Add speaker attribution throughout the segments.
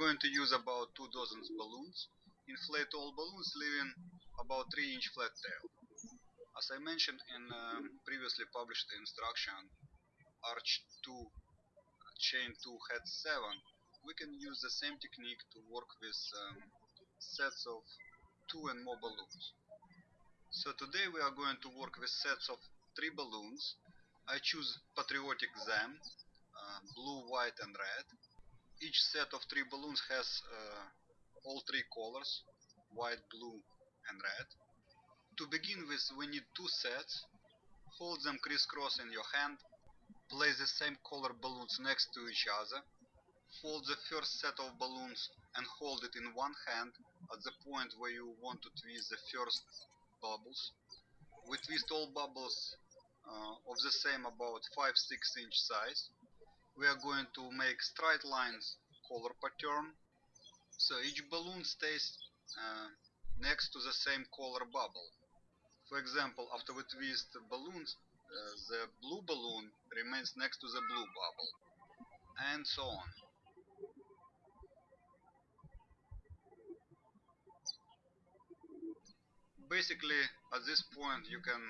Speaker 1: going to use about two dozen balloons, inflate all balloons leaving about 3 inch flat tail. As I mentioned in um, previously published instruction Arch 2 Chain 2 Head 7, we can use the same technique to work with um, sets of two and more balloons. So today we are going to work with sets of three balloons. I choose patriotic them, uh, blue, white and red. Each set of three balloons has uh, all three colors, white, blue and red. To begin with we need two sets. Hold them crisscross in your hand. Place the same color balloons next to each other. Fold the first set of balloons and hold it in one hand at the point where you want to twist the first bubbles. We twist all bubbles uh, of the same about 5-6 inch size. We are going to make straight lines color pattern so each balloon stays uh, next to the same color bubble. For example, after we twist the balloons, uh, the blue balloon remains next to the blue bubble and so on. basically at this point you can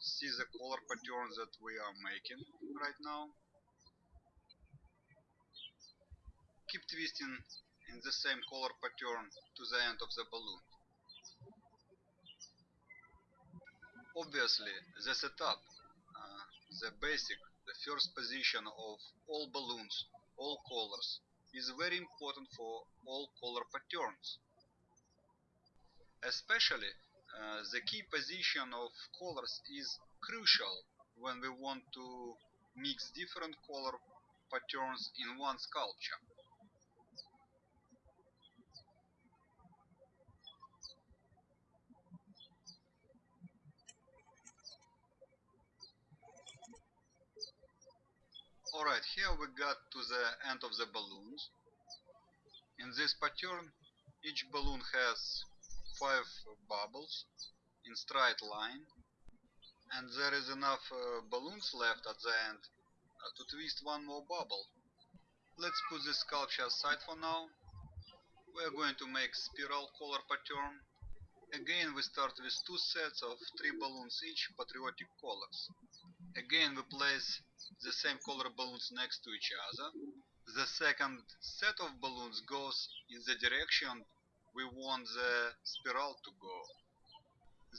Speaker 1: see the color pattern that we are making right now keep twisting in the same color pattern to the end of the balloon obviously the setup uh, the basic the first position of all balloons all colors is very important for all color patterns especially uh, the key position of colors is crucial when we want to mix different color patterns in one sculpture. Alright, here we got to the end of the balloons. In this pattern, each balloon has five bubbles in straight line and there is enough uh, balloons left at the end uh, to twist one more bubble. Let's put this sculpture aside for now. We are going to make spiral color pattern. Again we start with two sets of three balloons each, patriotic colors. Again we place the same color balloons next to each other. The second set of balloons goes in the direction we want the spiral to go.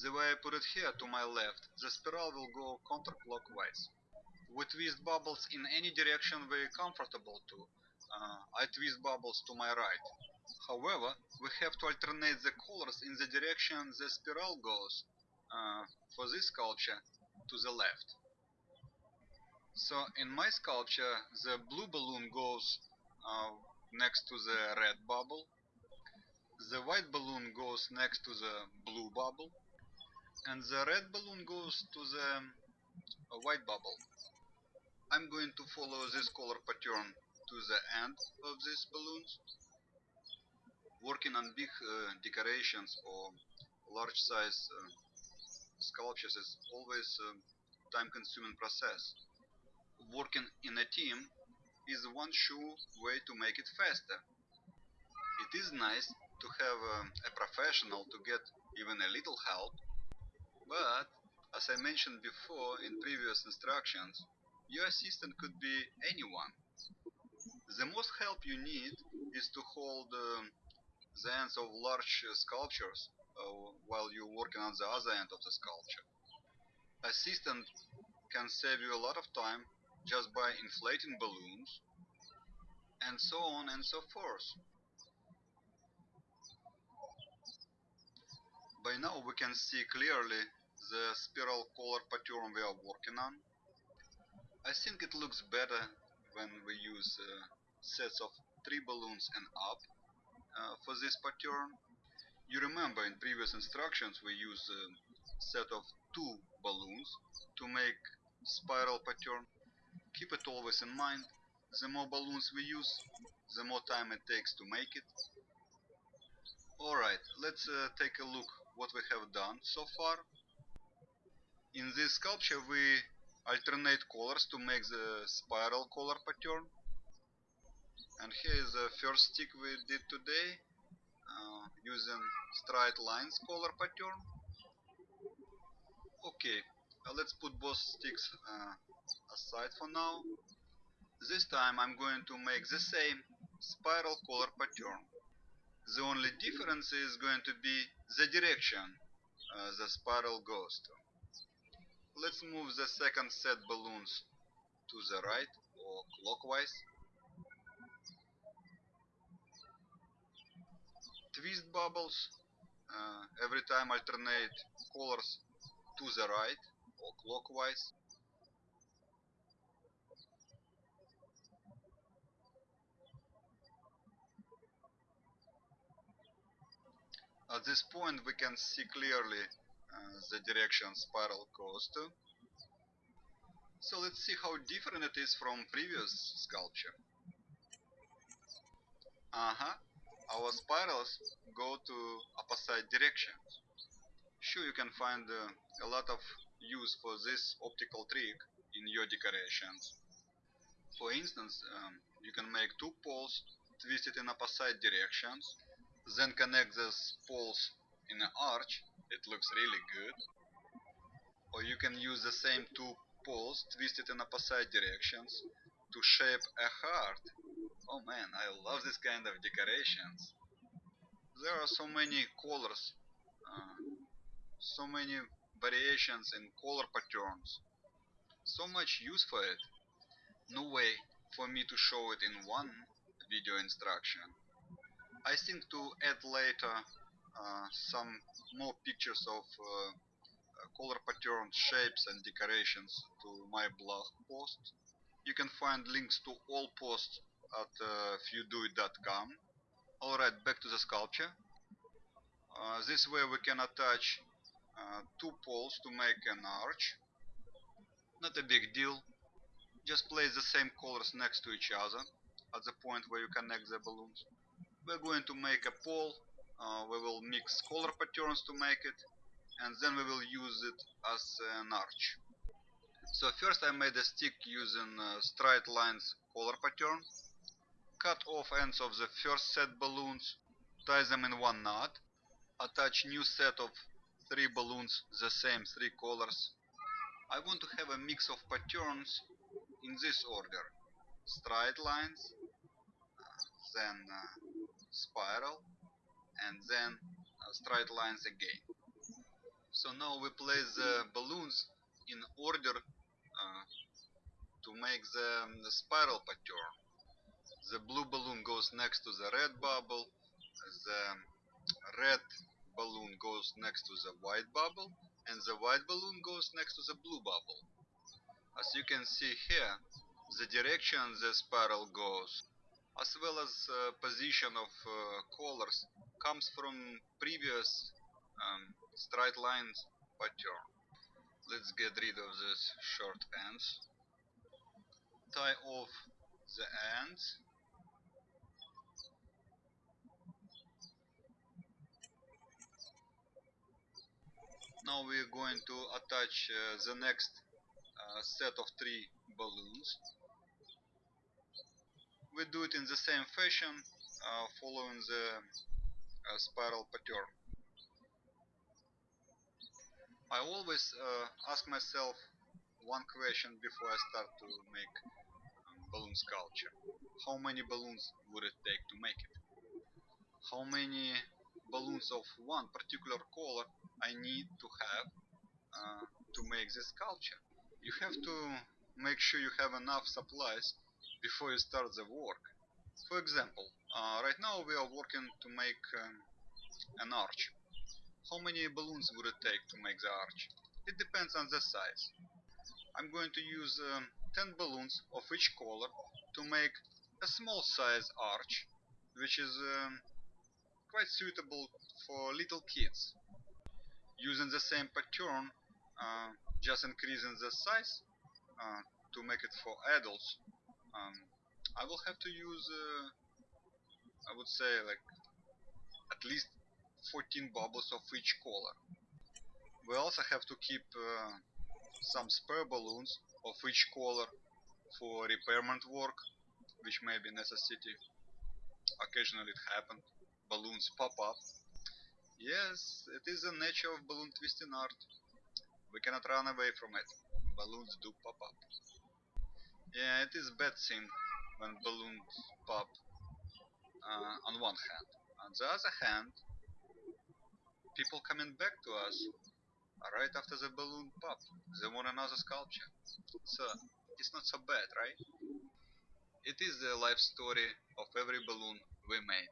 Speaker 1: The way I put it here to my left, the spiral will go counterclockwise. We twist bubbles in any direction we're comfortable to. Uh, I twist bubbles to my right. However, we have to alternate the colors in the direction the spiral goes, uh, for this sculpture, to the left. So in my sculpture, the blue balloon goes uh, next to the red bubble, the white balloon goes next to the blue bubble and the red balloon goes to the uh, white bubble. I'm going to follow this color pattern to the end of these balloons. Working on big uh, decorations or large size uh, sculptures is always a time consuming process. Working in a team is one sure way to make it faster. It is nice to have um, a professional to get even a little help, but as I mentioned before in previous instructions, your assistant could be anyone. The most help you need is to hold um, the ends of large uh, sculptures uh, while you're working on the other end of the sculpture. Assistant can save you a lot of time just by inflating balloons and so on and so forth. By now we can see clearly the spiral color pattern we are working on. I think it looks better when we use uh, sets of 3 balloons and up uh, for this pattern. You remember in previous instructions we used a set of 2 balloons to make spiral pattern. Keep it always in mind, the more balloons we use, the more time it takes to make it. Alright, let's uh, take a look what we have done so far. In this sculpture we alternate colors to make the spiral color pattern. and here is the first stick we did today uh, using straight lines color pattern okay uh, let's put both sticks uh, aside for now this time I'm going to make the same spiral color pattern. The only difference is going to be the direction uh, the spiral goes to. Let's move the second set balloons to the right or clockwise. Twist bubbles uh, every time alternate colors to the right or clockwise At this point we can see clearly uh, the direction spiral goes to. So let's see how different it is from previous sculpture. Uh-huh, our spirals go to opposite direction. Sure, you can find uh, a lot of use for this optical trick in your decorations. For instance, um, you can make two poles twisted in opposite directions, then connect those poles in an arch, it looks really good. Or you can use the same two poles twisted in opposite directions to shape a heart Oh man, I love this kind of decorations. There are so many colors, uh, so many variations in color patterns, so much use for it. No way for me to show it in one video instruction. I think to add later uh, some more pictures of uh, uh color patterns, shapes and decorations to my blog post. You can find links to all posts at uh, fewdoit.com. Alright, back to the sculpture. Uh, this way we can attach uh, two poles to make an arch. Not a big deal. Just place the same colors next to each other at the point where you connect the balloons. We're going to make a pole. Uh, we will mix color patterns to make it and then we will use it as an arch. So first I made a stick using uh, straight lines color pattern cut off ends of the first set balloons, tie them in one knot, attach new set of three balloons the same three colors. I want to have a mix of patterns in this order. Straight lines, uh, then uh, spiral, and then straight lines again. So now we place the balloons in order uh, to make the, the spiral pattern the blue balloon goes next to the red bubble, the red balloon goes next to the white bubble, and the white balloon goes next to the blue bubble. As you can see here, the direction the spiral goes, as well as uh, position of uh, colors, comes from previous um, straight lines pattern. Let's get rid of these short ends. Tie off the ends now we're going to attach uh, the next uh, set of three balloons we do it in the same fashion uh, following the uh, spiral pattern. I always uh, ask myself one question before I start to make um, balloon sculpture. How many balloons would it take to make it? How many balloons of one particular color I need to have uh, to make this sculpture. You have to make sure you have enough supplies before you start the work. For example, uh, right now we are working to make um, an arch. How many balloons would it take to make the arch? It depends on the size. I'm going to use um, 10 balloons of each color to make a small size arch, which is um, quite suitable for little kids. Using the same pattern, uh, just increasing the size uh, to make it for adults, um, I will have to use, uh, I would say like at least 14 bubbles of each color. We also have to keep uh, some spare balloons of each color for repairment work, which may be necessity occasionally it happened. Balloons pop up. Yes, it is the nature of balloon twisting art. We cannot run away from it. Balloons do pop up. Yeah, it is a bad thing when balloons pop uh, on one hand. On the other hand, people coming back to us right after the balloon pop. They want another sculpture. So, it's not so bad, right? It is the life story of every balloon we made.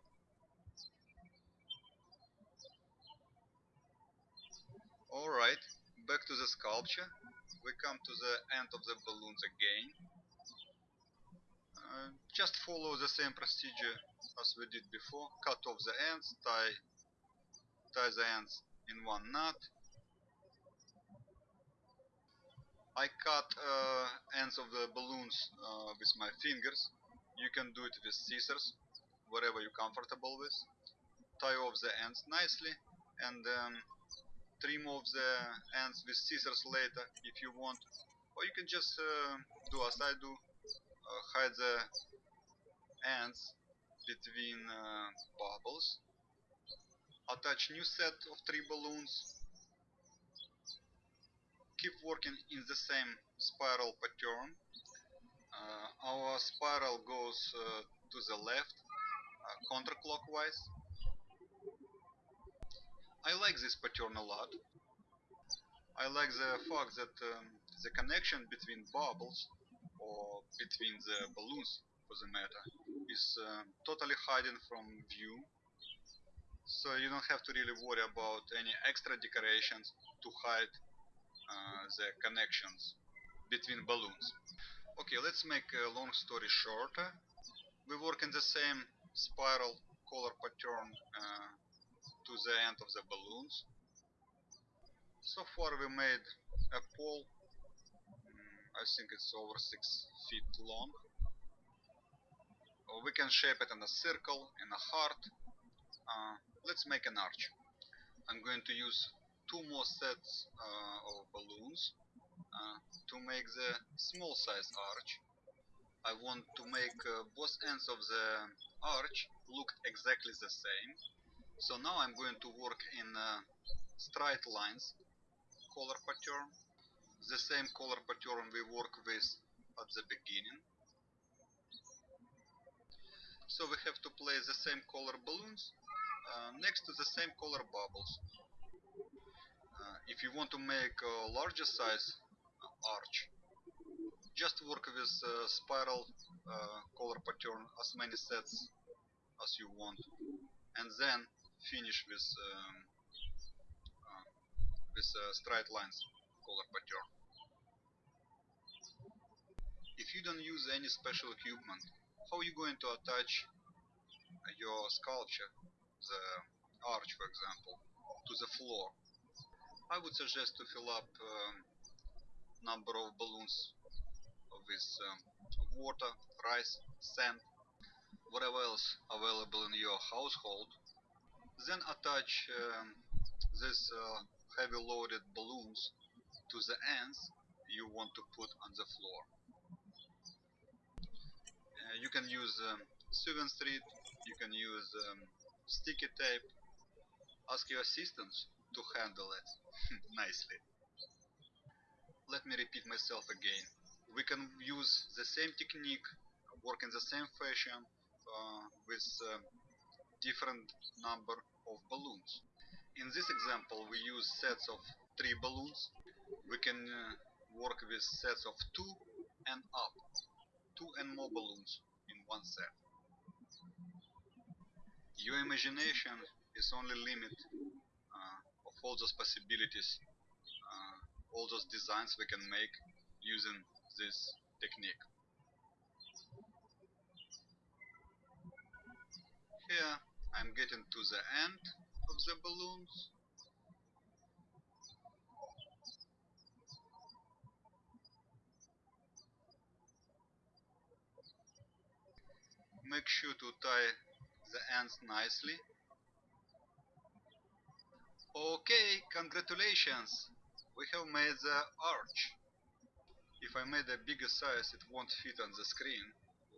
Speaker 1: Alright, back to the sculpture. We come to the end of the balloons again. Uh, just follow the same procedure as we did before. Cut off the ends, tie, tie the ends in one knot. I cut uh, ends of the balloons uh, with my fingers. You can do it with scissors, whatever you're comfortable with. Tie off the ends nicely and um, trim off the ends with scissors later if you want. Or you can just uh, do as I do, hide the ends between uh, bubbles. Attach new set of three balloons. Keep working in the same spiral pattern. Uh, our spiral goes uh, to the left, uh, counterclockwise. I like this pattern a lot. I like the fact that um, the connection between bubbles or between the balloons for the matter is uh, totally hidden from view. So you don't have to really worry about any extra decorations to hide uh, the connections between balloons. Okay let's make a long story shorter we work in the same spiral color pattern uh, to the end of the balloons. So far we made a pole I think it's over 6 feet long. we can shape it in a circle, in a heart. Uh, let's make an arch. I'm going to use two more sets uh, of balloons uh, to make the small size arch. I want to make uh, both ends of the arch look exactly the same. So now I'm going to work in uh, straight lines color pattern the same color pattern we work with at the beginning. So we have to place the same color balloons uh, next to the same color bubbles. Uh, if you want to make a larger size uh, arch, just work with uh, spiral uh, color pattern as many sets as you want and then finish with um, uh, with straight lines color pattern if you don't use any special equipment, how are you going to attach your sculpture, the arch for example, to the floor? I would suggest to fill up um, number of balloons with um, water, rice, sand, whatever else available in your household. Then attach um, these uh, heavy loaded balloons to the ends you want to put on the floor you can use um, Sewing Street, you can use um, sticky tape, ask your assistants to handle it nicely. Let me repeat myself again. We can use the same technique, work in the same fashion uh, with uh, different number of balloons. In this example we use sets of three balloons. We can uh, work with sets of two and up two and more balloons in one set. Your imagination is only limit uh, of all those possibilities, uh, all those designs we can make using this technique. Here I'm getting to the end of the balloons make sure to tie the ends nicely. Okay, congratulations! We have made the arch. If I made a bigger size it won't fit on the screen.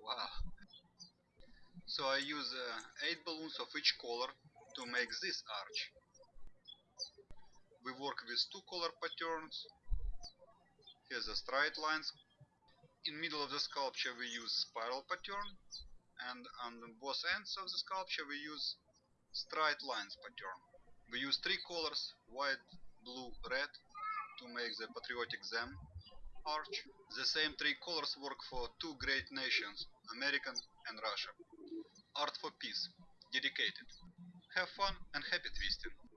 Speaker 1: Wow. So I use uh, 8 balloons of each color to make this arch. We work with two color patterns. Here's the straight lines. In middle of the sculpture we use spiral pattern and on both ends of the sculpture we use straight lines pattern. We use three colors, white, blue, red, to make the patriotic them arch. The same three colors work for two great nations, American and Russia. Art for Peace, dedicated. Have fun and happy twisting.